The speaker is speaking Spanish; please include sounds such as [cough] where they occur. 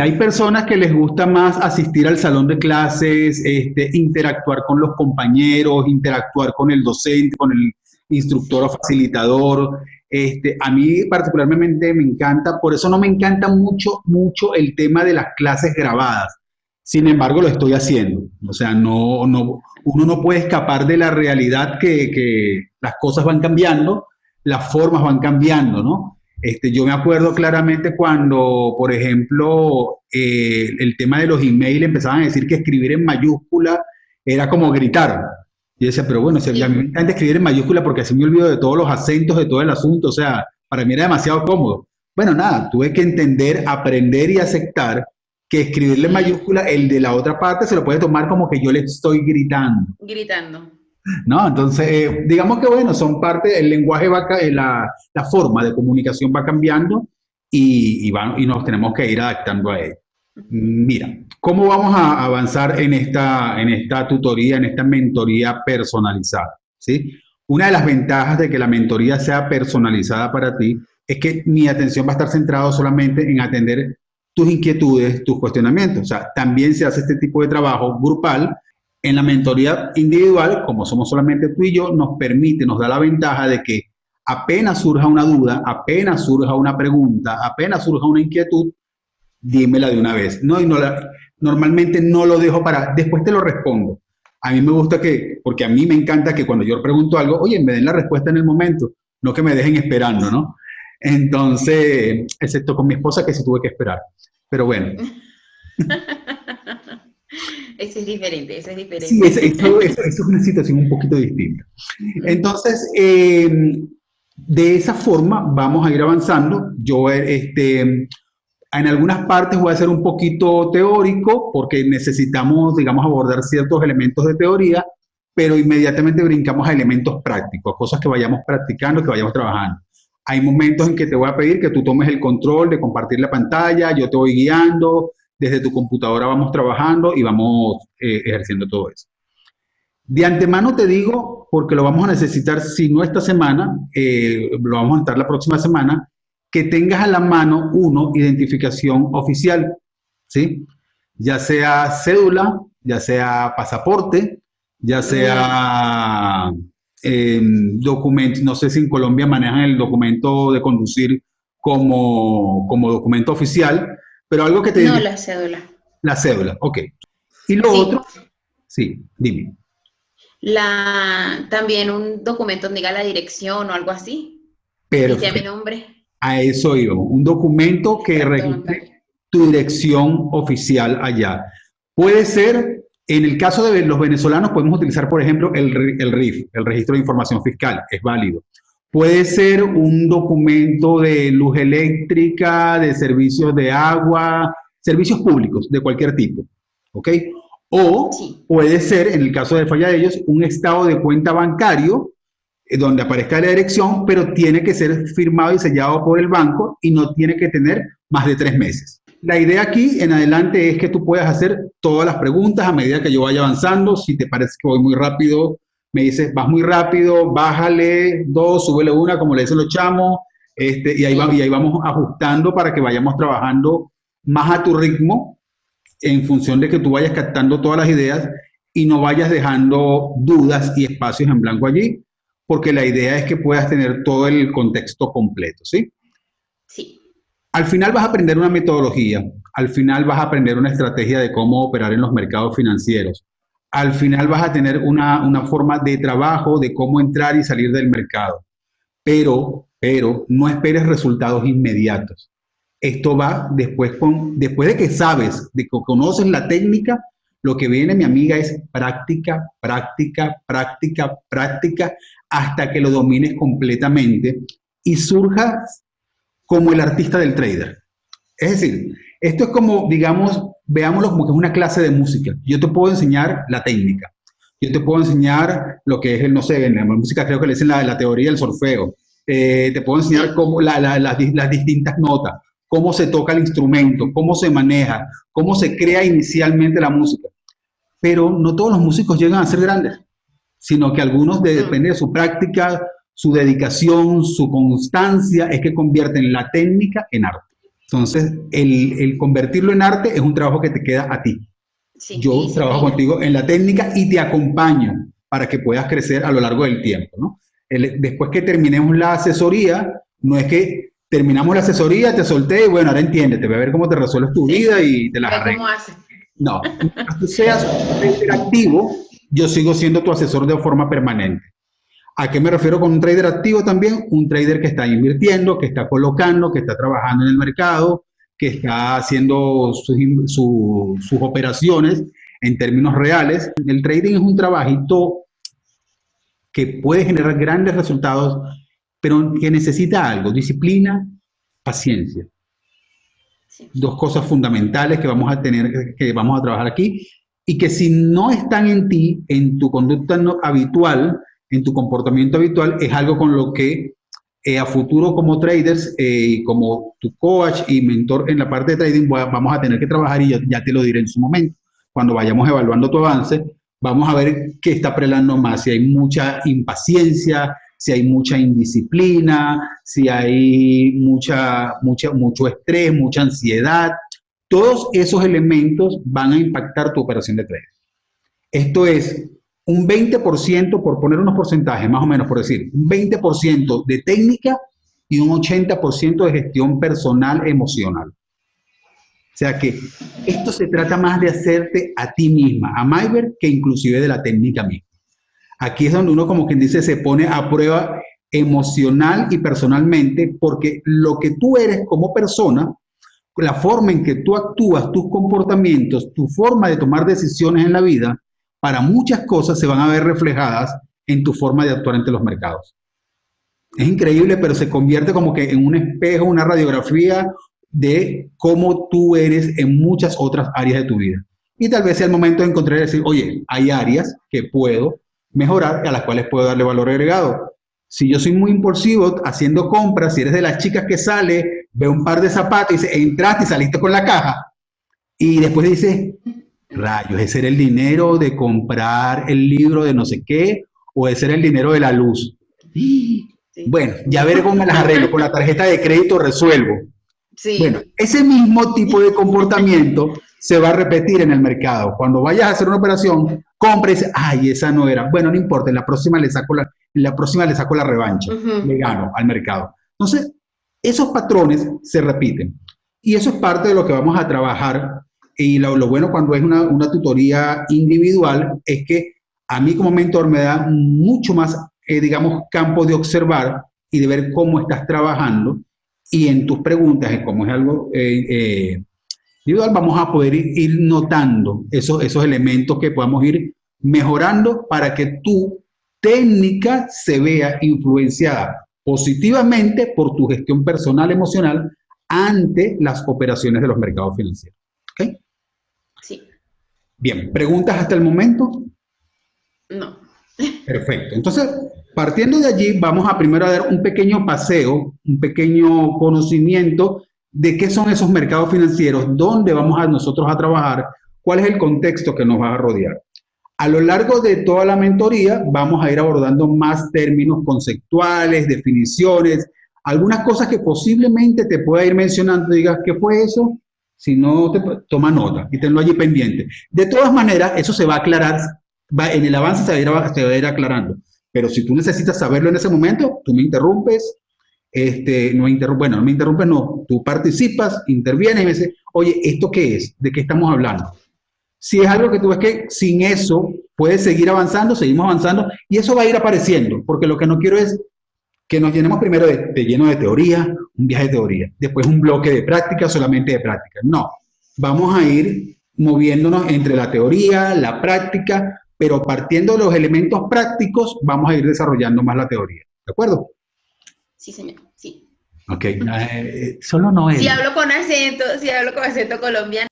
Hay personas que les gusta más asistir al salón de clases, este, interactuar con los compañeros, interactuar con el docente, con el instructor o facilitador. Este, a mí particularmente me encanta, por eso no me encanta mucho, mucho el tema de las clases grabadas. Sin embargo, lo estoy haciendo. O sea, no, no, uno no puede escapar de la realidad que, que las cosas van cambiando, las formas van cambiando, ¿no? Este, yo me acuerdo claramente cuando, por ejemplo, eh, el tema de los emails empezaban a decir que escribir en mayúscula era como gritar. Y decía, pero bueno, si a mí me encanta escribir en mayúscula porque así me olvido de todos los acentos de todo el asunto, o sea, para mí era demasiado cómodo. Bueno, nada, tuve que entender, aprender y aceptar que escribirle en mayúscula, el de la otra parte se lo puede tomar como que yo le estoy gritando. Gritando. ¿No? Entonces, eh, digamos que bueno, son parte, el lenguaje va, eh, la, la forma de comunicación va cambiando y, y, y nos tenemos que ir adaptando a ello. Mira, ¿cómo vamos a avanzar en esta, en esta tutoría, en esta mentoría personalizada? ¿sí? Una de las ventajas de que la mentoría sea personalizada para ti es que mi atención va a estar centrada solamente en atender tus inquietudes, tus cuestionamientos. O sea, también se hace este tipo de trabajo grupal en la mentoría individual, como somos solamente tú y yo, nos permite, nos da la ventaja de que apenas surja una duda, apenas surja una pregunta, apenas surja una inquietud, dímela de una vez. No, normalmente no lo dejo para, después te lo respondo. A mí me gusta que, porque a mí me encanta que cuando yo pregunto algo, oye, me den la respuesta en el momento, no que me dejen esperando, ¿no? Entonces, excepto con mi esposa que se tuve que esperar. Pero bueno. [laughs] Ese es diferente, ese es diferente. Sí, eso, es una situación un poquito distinta. Entonces, eh, de esa forma vamos a ir avanzando. Yo, este, en algunas partes voy a ser un poquito teórico porque necesitamos, digamos, abordar ciertos elementos de teoría, pero inmediatamente brincamos a elementos prácticos, cosas que vayamos practicando, que vayamos trabajando. Hay momentos en que te voy a pedir que tú tomes el control de compartir la pantalla, yo te voy guiando, desde tu computadora vamos trabajando y vamos eh, ejerciendo todo eso. De antemano te digo, porque lo vamos a necesitar, si no esta semana, eh, lo vamos a necesitar la próxima semana, que tengas a la mano, uno, identificación oficial, ¿sí? Ya sea cédula, ya sea pasaporte, ya sea eh, documento, no sé si en Colombia manejan el documento de conducir como, como documento oficial, pero algo que te... No, la cédula. La cédula, ok. Y lo otro, sí, dime. La, también un documento donde diga la dirección o algo así. Pero mi nombre. A eso iba, un documento que registre tu dirección oficial allá. Puede ser, en el caso de los venezolanos, podemos utilizar, por ejemplo, el, el RIF, el Registro de Información Fiscal, es válido. Puede ser un documento de luz eléctrica, de servicios de agua, servicios públicos de cualquier tipo, ¿ok? O puede ser, en el caso de falla de ellos, un estado de cuenta bancario eh, donde aparezca la dirección, pero tiene que ser firmado y sellado por el banco y no tiene que tener más de tres meses. La idea aquí en adelante es que tú puedas hacer todas las preguntas a medida que yo vaya avanzando. Si te parece que voy muy rápido, me dices, vas muy rápido, bájale dos, súbele una, como le dicen los chamos, este, y, ahí va, y ahí vamos ajustando para que vayamos trabajando más a tu ritmo en función de que tú vayas captando todas las ideas y no vayas dejando dudas y espacios en blanco allí, porque la idea es que puedas tener todo el contexto completo, ¿sí? Sí. Al final vas a aprender una metodología, al final vas a aprender una estrategia de cómo operar en los mercados financieros, al final vas a tener una, forma de trabajo de cómo entrar y salir del mercado. Pero, pero no esperes resultados inmediatos. Esto va después, con, después de que sabes, de que conoces la técnica, lo que viene, mi amiga, es práctica, práctica, práctica, práctica, hasta que lo domines completamente y surjas como el artista del trader. Es decir, esto es como, digamos, veámoslo como que es una clase de música. Yo te puedo enseñar la técnica. Yo te puedo enseñar lo que es el, no sé, en la música creo que le dicen la, la teoría del solfeo. Eh, te puedo enseñar cómo la, la, las, las distintas notas, cómo se toca el instrumento, cómo se maneja, cómo se crea inicialmente la música. Pero no todos los músicos llegan a ser grandes, sino que algunos, de, depende de su práctica, su dedicación, su constancia, es que convierten la técnica en arte. Entonces, el, el, convertirlo en arte es un trabajo que te queda a ti. Yo trabajo contigo en la técnica y te acompaño para que puedas crecer a lo largo del tiempo. ¿no? después que terminemos la asesoría, no es que terminamos la asesoría, te solté y bueno, ahora entiéndete, voy a ver cómo te resuelves tu vida y te la arreglas. No, tú seas activo, yo sigo siendo tu asesor de forma permanente. ¿A qué me refiero con un trader activo también? Un trader que está invirtiendo, que está colocando, que está trabajando en el mercado, que está haciendo sus, sus operaciones en términos reales. El trading es un trabajito que puede generar grandes resultados, pero que necesita algo, disciplina, paciencia. Dos cosas fundamentales que vamos a tener, que vamos a trabajar aquí, y que si no están en ti, en tu conducta habitual, en tu comportamiento habitual, es algo con lo que eh, a futuro como traders eh, como tu coach y mentor en la parte de trading vamos a tener que trabajar y ya, te lo diré en su momento. Cuando vayamos evaluando tu avance, vamos a ver qué está prelando más, si hay mucha impaciencia, si hay mucha indisciplina, si hay mucha, mucha, mucho estrés, mucha ansiedad. Todos esos elementos van a impactar tu operación de trading. Esto es un 20%, por poner unos porcentajes, más o menos por decir, un 20% de técnica y un 80% de gestión personal emocional. O sea que esto se trata más de hacerte a ti misma, a Myber, que inclusive de la técnica misma. Aquí es donde uno, como quien dice, se pone a prueba emocional y personalmente, porque lo que tú eres como persona, la forma en que tú actúas, tus comportamientos, tu forma de tomar decisiones en la vida, para muchas cosas se van a ver reflejadas en tu forma de actuar ante los mercados. Es increíble, pero se convierte como que en un espejo, una radiografía de cómo tú eres en muchas otras áreas de tu vida. Y tal vez sea el momento de encontrar y decir, oye, hay áreas que puedo mejorar, a las cuales puedo darle valor agregado. Si yo soy muy impulsivo haciendo compras, si eres de las chicas que sale, ve un par de zapatos y dice, entraste y saliste con la caja, y después dice, Rayos, ¿ese era el dinero de comprar el libro de no sé qué? ¿O ese era el dinero de la luz? Bueno, ya veré cómo me las arreglo. Con la tarjeta de crédito resuelvo. Sí. Bueno, ese mismo tipo de comportamiento se va a repetir en el mercado. Cuando vayas a hacer una operación, compres, ay, esa no era. Bueno, no importa, en la próxima le saco la, la, próxima le saco la revancha, le gano al mercado. Entonces, esos patrones se repiten. Y eso es parte de lo que vamos a trabajar y lo, bueno cuando es una, una, tutoría individual es que a mí como mentor me da mucho más, eh, digamos, campo de observar y de ver cómo estás trabajando y en tus preguntas, como es algo eh, eh, individual, vamos a poder ir, notando esos, esos elementos que podamos ir mejorando para que tu técnica se vea influenciada positivamente por tu gestión personal emocional ante las operaciones de los mercados financieros. ¿Okay? Bien, ¿preguntas hasta el momento? No. Perfecto. Entonces, partiendo de allí, vamos a primero a dar un pequeño paseo, un pequeño conocimiento de qué son esos mercados financieros, dónde vamos a nosotros a trabajar, cuál es el contexto que nos va a rodear. A lo largo de toda la mentoría vamos a ir abordando más términos conceptuales, definiciones, algunas cosas que posiblemente te pueda ir mencionando, digas, ¿qué fue eso? Si no, te, toma nota y tenlo allí pendiente. De todas maneras, eso se va a aclarar, va, en el avance se va, a ir, aclarando. Pero si tú necesitas saberlo en ese momento, tú me interrumpes, este, no interrumpe, bueno, no me interrumpes, no, tú participas, intervienes y me dices, oye, ¿esto qué es? ¿De qué estamos hablando? Si es algo que tú ves que sin eso puedes seguir avanzando, seguimos avanzando y eso va a ir apareciendo, porque lo que no quiero es que nos llenemos primero de, lleno de teoría, un viaje de teoría, después un bloque de práctica, solamente de práctica. No, vamos a ir moviéndonos entre la teoría, la práctica, pero partiendo de los elementos prácticos, vamos a ir desarrollando más la teoría. ¿De acuerdo? Sí, señor, sí. Ok, eh, solo no es. Si hablo con acento, si hablo con acento colombiano.